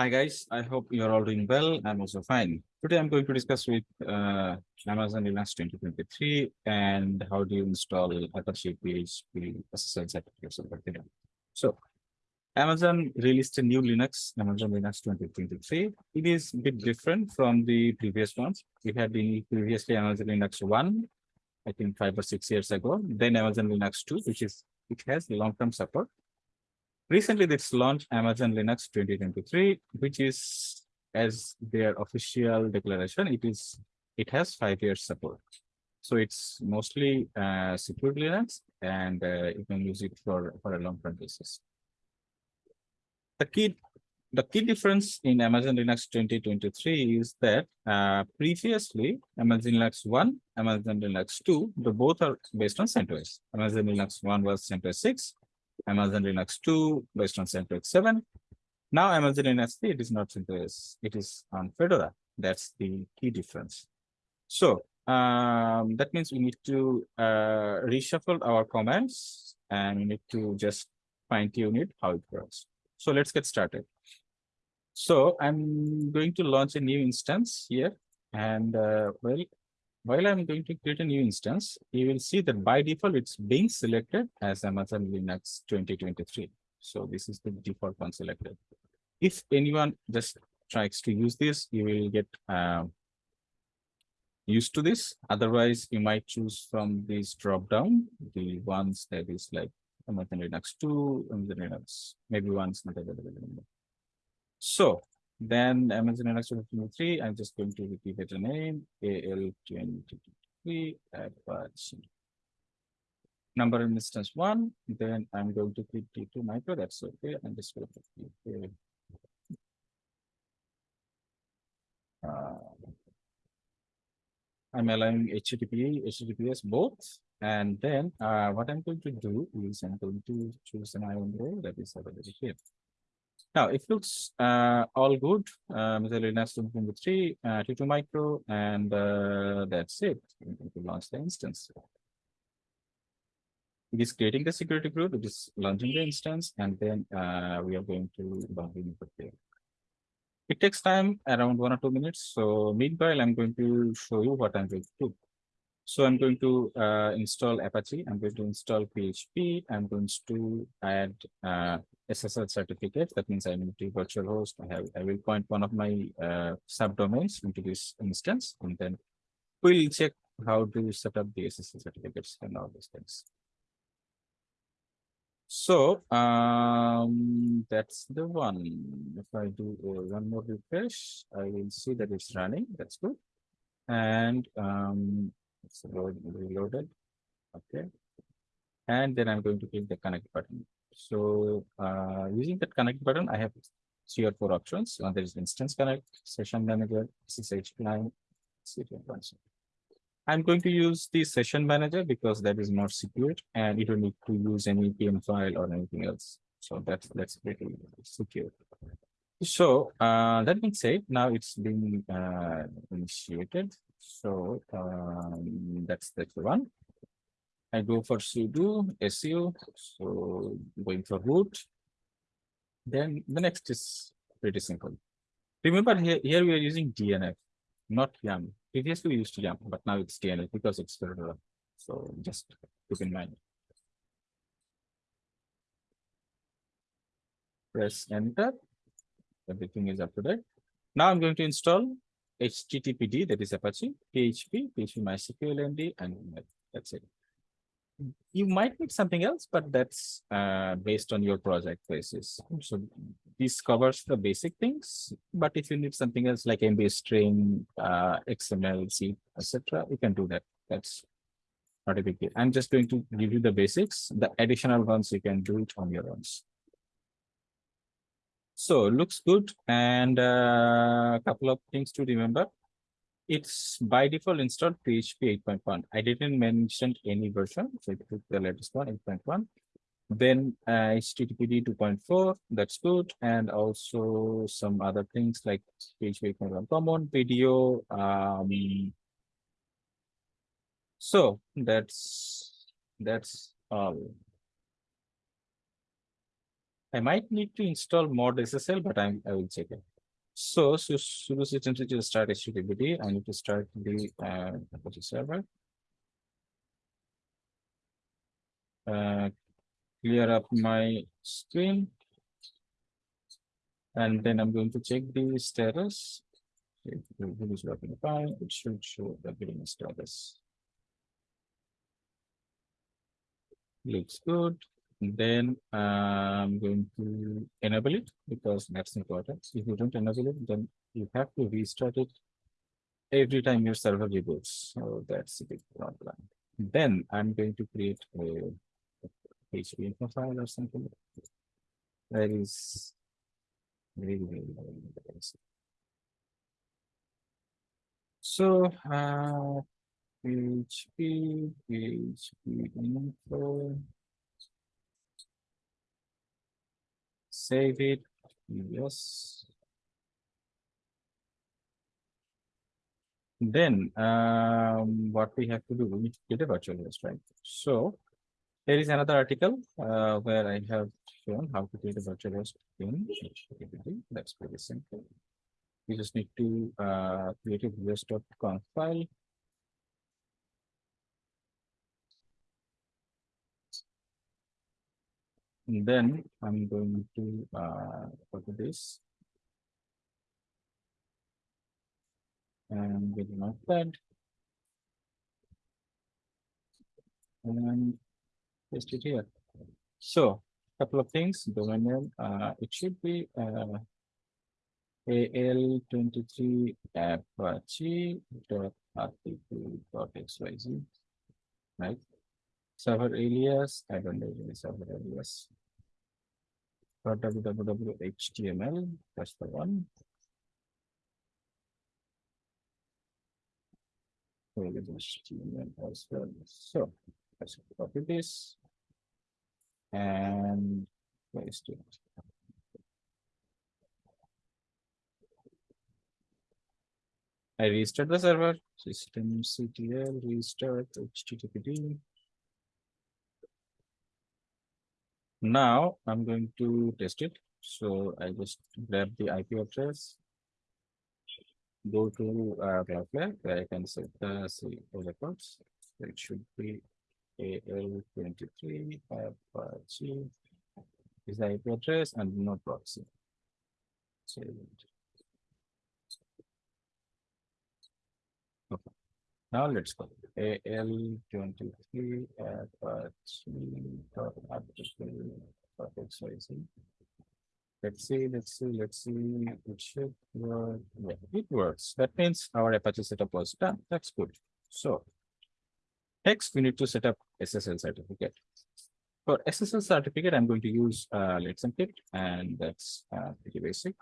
Hi guys, I hope you're all doing well. I'm also fine. Today I'm going to discuss with uh, Amazon Linux 2023 and how do you install Apache PHP SSL certificates over there. So Amazon released a new Linux, Amazon Linux 2023. It is a bit different from the previous ones. We had been previously Amazon Linux 1, I think five or six years ago, then Amazon Linux 2, which is which has long-term support. Recently, this launched Amazon Linux 2023, which is as their official declaration, it is it has five years support. So it's mostly uh, secure Linux and uh, you can use it for, for a long-term basis. The key the key difference in Amazon Linux 2023 is that uh, previously Amazon Linux 1, Amazon Linux 2, the both are based on CentOS. Amazon Linux 1 was CentOS 6, Amazon Linux 2 based on CentOS 7. Now Amazon Linux 3, it is not CentOS, it is on Fedora. That's the key difference. So um, that means we need to uh, reshuffle our commands and we need to just fine tune it how it works. So let's get started. So I'm going to launch a new instance here and uh, well, while I'm going to create a new instance, you will see that by default, it's being selected as Amazon Linux 2023. So this is the default one selected. If anyone just tries to use this, you will get uh, used to this. Otherwise, you might choose from this drop down, the ones that is like Amazon Linux 2, Amazon Linux, maybe one's not available. So then Amazon Linux 2023, I'm just going to repeat a name AL2023 Apache. Number in instance one, then I'm going to click T2 micro, that's okay. I'm just going to click uh, I'm allowing HTTP, HTTPS both. And then uh, what I'm going to do is I'm going to choose an IAM role that is available here. Now it looks uh, all good. Um, the Linux 2023, uh, T2 micro, and uh, that's it. We to launch the instance. It is creating the security group, it is launching the instance, and then uh, we are going to log in there. It takes time around one or two minutes. So meanwhile, I'm going to show you what I'm going to do. So I'm going to uh, install Apache. I'm going to install PHP. I'm going to add uh, SSL certificate. That means I need to virtual host. I have I will point one of my uh, subdomains into this instance, and then we'll check how to set up the SSL certificates and all these things. So um, that's the one. If I do one more refresh, I will see that it's running. That's good. And um, it's reloaded. Okay. And then I'm going to click the connect button. So uh, using that connect button, I have three or four options. One there is instance connect, session manager, SSH client, I'm going to use the session manager because that is more secure and you don't need to use any PEM file or anything else. So that's that's pretty secure. So uh, that being said, now it's being uh, initiated. So um, that's the one. I go for sudo su, so going for root. Then the next is pretty simple. Remember here, here we are using DNF, not YUM. Previously we used YUM, but now it's DNF because it's Fedora. So just keep in mind. Press enter. Everything is up to date. Now I'm going to install HTTPD, that is Apache, PHP, PHP MySQL ND, and that's it you might need something else, but that's uh, based on your project basis. So this covers the basic things, but if you need something else like MB string, uh, XML, C, etc., you can do that. That's not a big deal. I'm just going to give you the basics. The additional ones you can do it on your own. So looks good. And a uh, couple of things to remember it's by default installed PHP 8.1. I didn't mention any version, so I took the latest one, 8.1. Then uh, HTTPD 2.4, that's good. And also some other things like PHP 8.1 common, video. Um, so that's that's all. I might need to install mod SSL, but I'm, I will check it. So, so sudo system to start HTTPD, I need to start the uh, server. Uh, clear up my screen. And then I'm going to check the status. If it is working fine, it should show the billing status. Looks good. Then I'm going to enable it because that's important. If you don't enable it, then you have to restart it every time your server reboots. So that's a big problem. Then I'm going to create a PHP info file or something. That is really, really, very basic. So, uh, PHP, PHP info. Save it, yes. Then, um, what we have to do, we need to get a virtual host, right? So, there is another article uh, where I have shown how to create a virtual host in. That's pretty simple. You just need to uh, create a vs.conf file. And then I'm going to uh, copy this. And get an notepad. And paste it here. So, couple of things, domain name, uh, it should be uh, AL23 Apache dot dot XYZ, right? Server alias, I don't know any server alias. Dot www HTML, that's the one. HTML as well. So let's copy this and paste it. I restart the server, systemctl restart HTTPD. Now I'm going to test it. So I just grab the IP address. Go to uh, Cloudflare where I can set the C records. It should be AL23 Apache is the IP address and no proxy. Okay. Now let's go. AL23 Apache XYZ. Let's see, let's see, let's see. It should work. Yeah, it works. That means our Apache setup was done. That's good. So next we need to set up SSL certificate. For SSL certificate, I'm going to use uh, Let's Encrypt, and that's uh, pretty basic.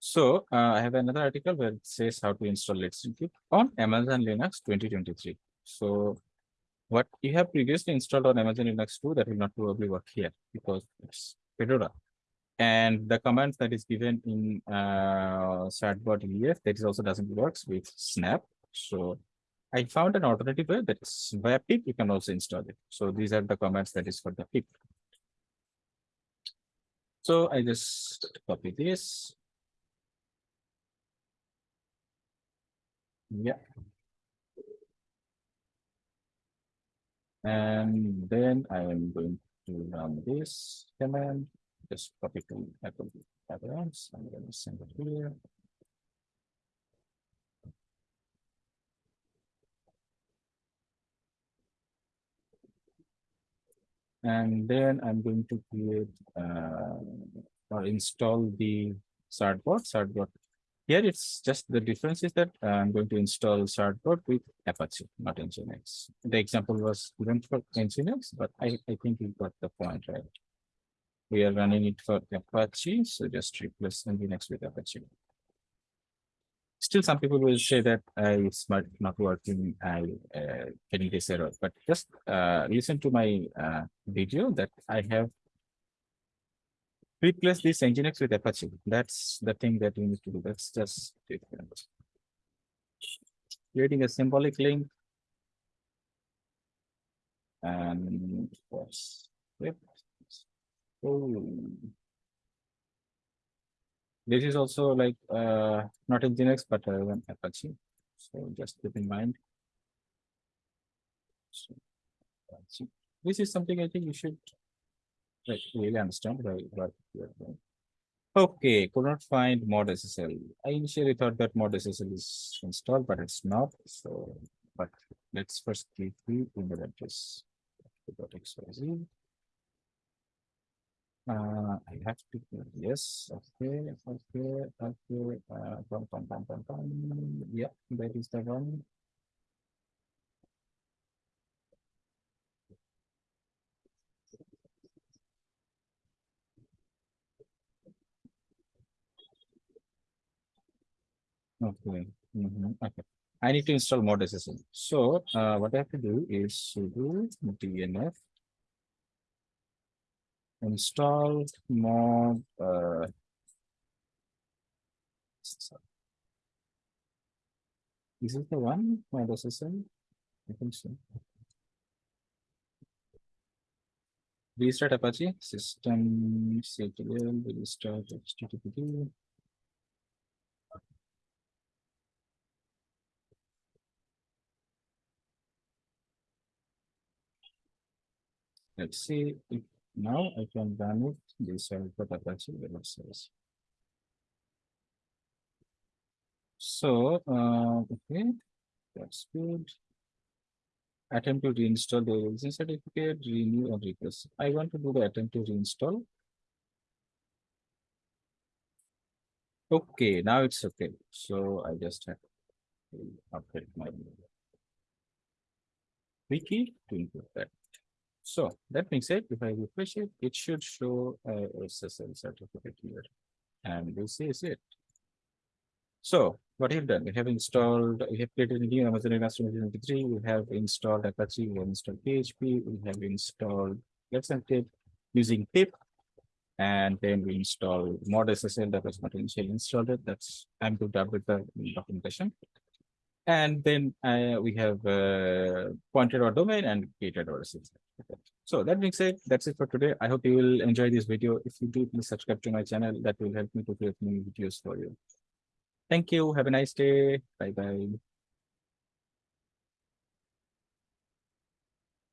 So uh, I have another article where it says how to install Let's Encrypt on Amazon Linux 2023. So what you have previously installed on Amazon Linux 2, that will not probably work here because it's Fedora. And the commands that is given in uh, EFF, that is also doesn't work with Snap. So I found an alternative way that is via pip, you can also install it. So these are the commands that is for the pip. So I just copy this. Yeah. And then I am going to run this command, just copy to Apple Apple I'm going to send it here. And then I'm going to create uh, or install the certbot. Certbot. Here it's just the difference is that uh, I'm going to install certbot with Apache, not Nginx. The example was given for Nginx, but I, I think you got the point right. We are running it for Apache, so just replace Nginx with Apache still some people will say that uh, it's not, not working, I uh, getting this error, but just uh, listen to my uh, video that I have replaced this Nginx with Apache. That's the thing that we need to do. That's just. Creating a symbolic link. And of course. Oh. This is also like uh not Nginx but uh, Apache. So just keep in mind. So, This is something I think you should like really understand doing. Okay, could not find mod SSL. I initially thought that mod SSL is installed, but it's not. So, but let's first click the email address. XYZ. Uh, I have to, yes, okay, okay, okay, uh, bum, bum, bum, bum, bum. yeah, that is the one. Okay, mhm, okay. I need to install mod SSL. So, uh, what I have to do is sudo dnf install mod, uh, is it the one, mod SSL? I think so. Restart Apache system ctl restart http. Let's see if now I can run it. This put Apache web. So, uh, okay, that's good. Attempt to reinstall the origin certificate, renew or request. I want to do the attempt to reinstall. Okay, now it's okay. So I just have to update my wiki to input that. So that being said, if I refresh it, it should show a SSL certificate here. And this is it. So what we have done, we have installed, we have created a new Amazon Linux 2023, we have installed Apache, we have installed PHP, we have installed Let's Encrypt using pip. And then we install mod SSL that was not initially installed. That's I'm good up with the documentation. And then uh, we have uh, pointed our domain and created our. Okay. So that being said, that's it for today. I hope you will enjoy this video. If you do, please subscribe to my channel. That will help me to create new videos for you. Thank you. Have a nice day. Bye bye.